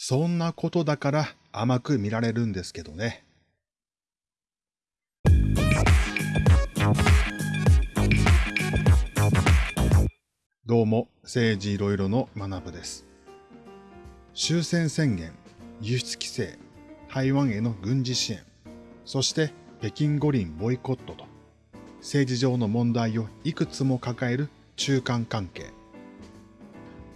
そんなことだから甘く見られるんですけどね。どうも、政治いろいろの学部です。終戦宣言、輸出規制、台湾への軍事支援、そして北京五輪ボイコットと、政治上の問題をいくつも抱える中間関係。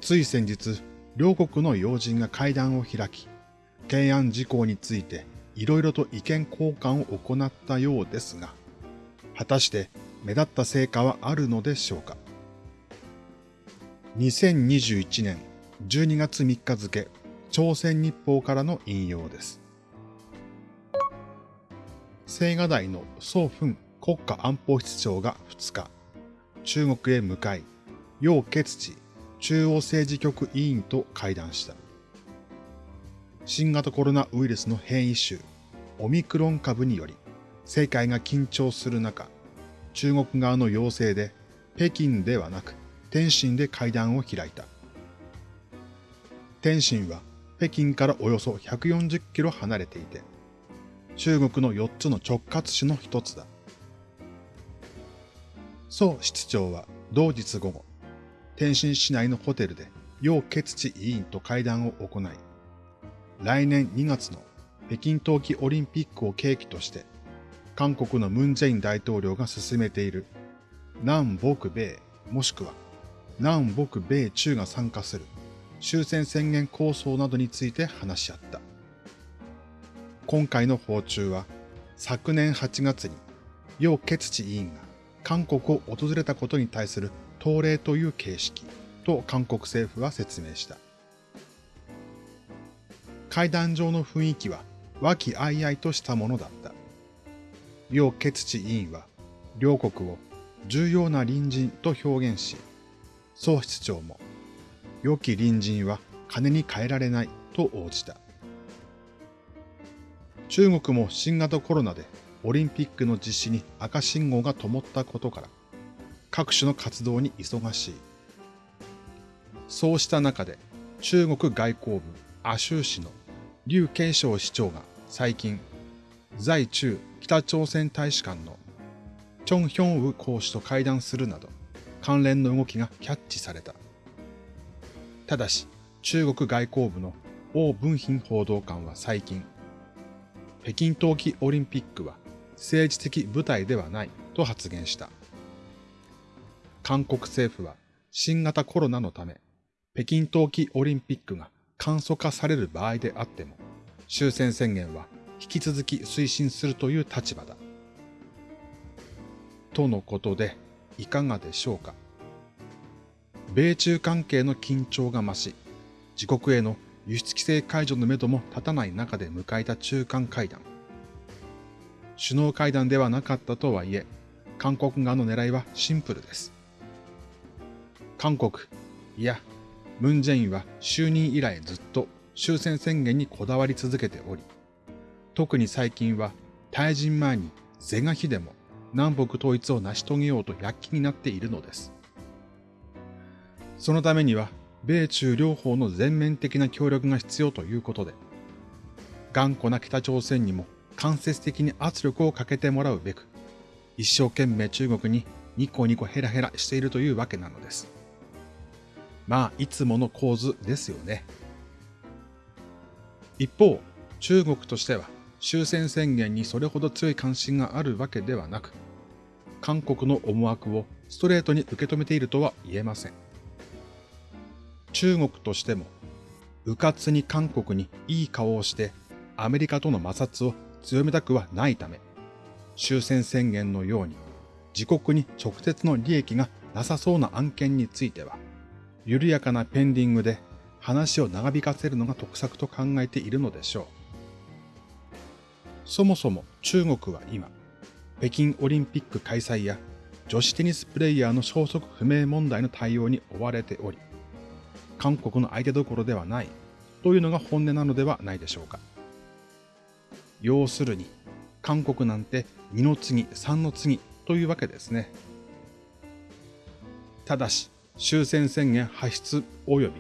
つい先日、両国の要人が会談を開き、懸案事項についていろいろと意見交換を行ったようですが、果たして目立った成果はあるのでしょうか？2021年12月3日付、朝鮮日報からの引用です。青瓦台の宋墳国家安保室長が2日、中国へ向かい、楊潔地中央政治局委員と会談した。新型コロナウイルスの変異種、オミクロン株により、世界が緊張する中、中国側の要請で、北京ではなく、天津で会談を開いた。天津は北京からおよそ140キロ離れていて、中国の4つの直轄市の一つだ。宋室長は同日午後、天津市内のホテルで楊潔地委員と会談を行い、来年2月の北京冬季オリンピックを契機として、韓国のムン・ジェイン大統領が進めている南北米もしくは南北米中が参加する終戦宣言構想などについて話し合った。今回の訪中は昨年8月に楊潔地委員が韓国を訪れたことに対する党令という形式と韓国政府は説明した。会談上の雰囲気は和気あいあいとしたものだった。楊潔地委員は両国を重要な隣人と表現し、総室長も良き隣人は金に変えられないと応じた。中国も新型コロナでオリンピックの実施に赤信号が灯ったことから、各種の活動に忙しい。そうした中で中国外交部亜州市の劉慶章市長が最近、在中北朝鮮大使館のチョン・ヒョンウ公使と会談するなど関連の動きがキャッチされた。ただし中国外交部の王文賓報道官は最近、北京冬季オリンピックは政治的舞台ではないと発言した。韓国政府は新型コロナのため、北京冬季オリンピックが簡素化される場合であっても、終戦宣言は引き続き推進するという立場だ。とのことで、いかがでしょうか。米中関係の緊張が増し、自国への輸出規制解除のめども立たない中で迎えた中間会談。首脳会談ではなかったとはいえ、韓国側の狙いはシンプルです。韓国、いや、ムン・ジェインは就任以来ずっと終戦宣言にこだわり続けており、特に最近は退陣前に是が非でも南北統一を成し遂げようと躍起になっているのです。そのためには、米中両方の全面的な協力が必要ということで、頑固な北朝鮮にも間接的に圧力をかけてもらうべく、一生懸命中国にニコニコヘラヘラしているというわけなのです。まあ、いつもの構図ですよね。一方、中国としては終戦宣言にそれほど強い関心があるわけではなく、韓国の思惑をストレートに受け止めているとは言えません。中国としても、迂闊に韓国にいい顔をしてアメリカとの摩擦を強めたくはないため、終戦宣言のように自国に直接の利益がなさそうな案件については、緩やかなペンディングで話を長引かせるのが得策と考えているのでしょう。そもそも中国は今、北京オリンピック開催や女子テニスプレイヤーの消息不明問題の対応に追われており、韓国の相手どころではないというのが本音なのではないでしょうか。要するに、韓国なんて2の次、3の次というわけですね。ただし、終戦宣言発出及び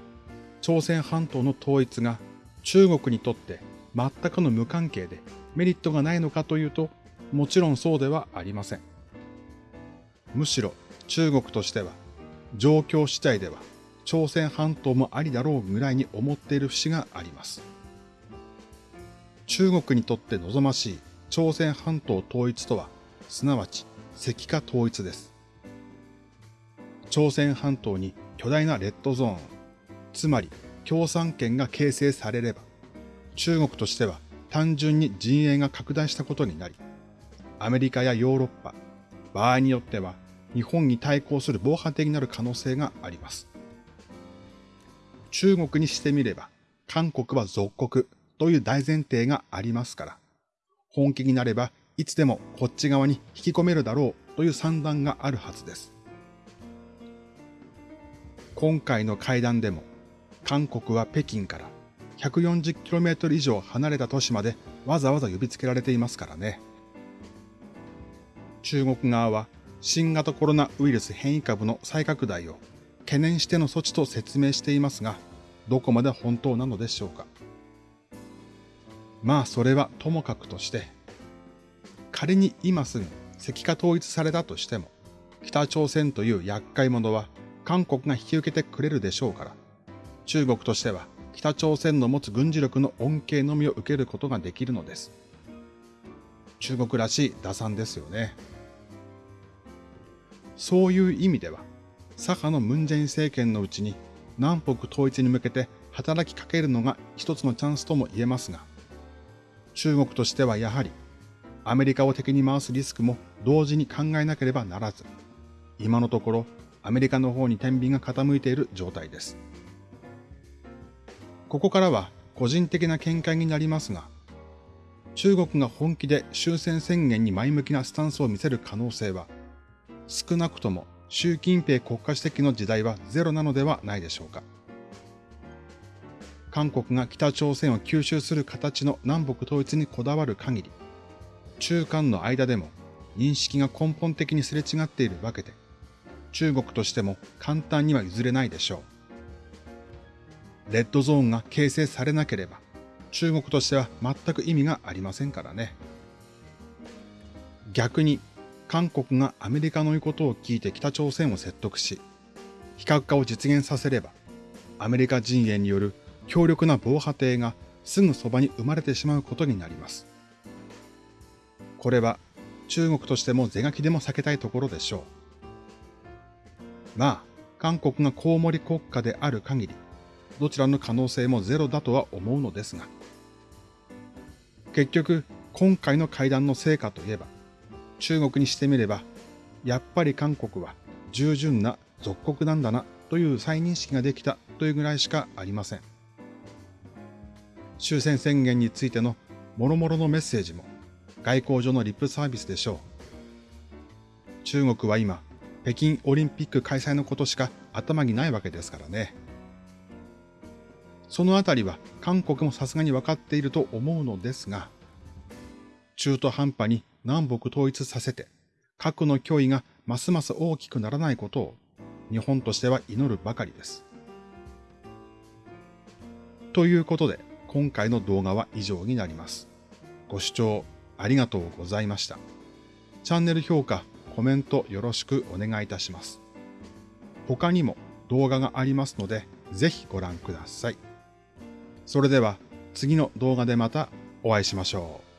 朝鮮半島の統一が中国にとって全くの無関係でメリットがないのかというと、もちろんそうではありません。むしろ中国としては、状況次第では朝鮮半島もありだろうぐらいに思っている節があります。中国にとって望ましい朝鮮半島統一とは、すなわち石化統一です。朝鮮半島に巨大なレッドゾーン、つまり共産圏が形成されれば、中国としては単純に陣営が拡大したことになり、アメリカやヨーロッパ、場合によっては日本に対抗する防波堤になる可能性があります。中国にしてみれば、韓国は属国という大前提がありますから、本気になればいつでもこっち側に引き込めるだろうという算段があるはずです。今回の会談でも、韓国は北京から 140km 以上離れた都市までわざわざ呼びつけられていますからね。中国側は新型コロナウイルス変異株の再拡大を懸念しての措置と説明していますが、どこまで本当なのでしょうか。まあそれはともかくとして、仮に今すぐ石化統一されたとしても、北朝鮮という厄介者は韓国が引き受けてくれるでしょうから、中国としては北朝鮮の持つ軍事力の恩恵のみを受けることができるのです。中国らしい打算ですよね。そういう意味では、左派のムンジェイン政権のうちに南北統一に向けて働きかけるのが一つのチャンスとも言えますが、中国としてはやはりアメリカを敵に回すリスクも同時に考えなければならず、今のところアメリカの方に天秤が傾いている状態です。ここからは個人的な見解になりますが、中国が本気で終戦宣言に前向きなスタンスを見せる可能性は少なくとも習近平国家主席の時代はゼロなのではないでしょうか。韓国が北朝鮮を吸収する形の南北統一にこだわる限り、中韓の間でも認識が根本的にすれ違っているわけで、中国としても簡単には譲れないでしょう。レッドゾーンが形成されなければ、中国としては全く意味がありませんからね。逆に韓国がアメリカの言うことを聞いて北朝鮮を説得し、非核化を実現させれば、アメリカ陣営による強力な防波堤がすぐそばに生まれてしまうことになります。これは中国としても是がきでも避けたいところでしょう。まあ、韓国がコウモリ国家である限り、どちらの可能性もゼロだとは思うのですが、結局、今回の会談の成果といえば、中国にしてみれば、やっぱり韓国は従順な属国なんだなという再認識ができたというぐらいしかありません。終戦宣言についての諸々のメッセージも外交上のリップサービスでしょう。中国は今、北京オリンピック開催のことしか頭にないわけですからね。そのあたりは韓国もさすがに分かっていると思うのですが、中途半端に南北統一させて、核の脅威がますます大きくならないことを日本としては祈るばかりです。ということで、今回の動画は以上になります。ご視聴ありがとうございました。チャンネル評価、コメントよろしくお願いいたします。他にも動画がありますので、ぜひご覧ください。それでは次の動画でまたお会いしましょう。